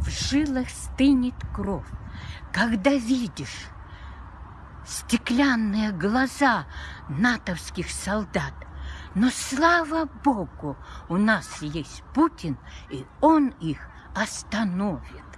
в жилах стынет кровь, когда видишь стеклянные глаза натовских солдат. Но слава Богу, у нас есть Путин, и он их остановит.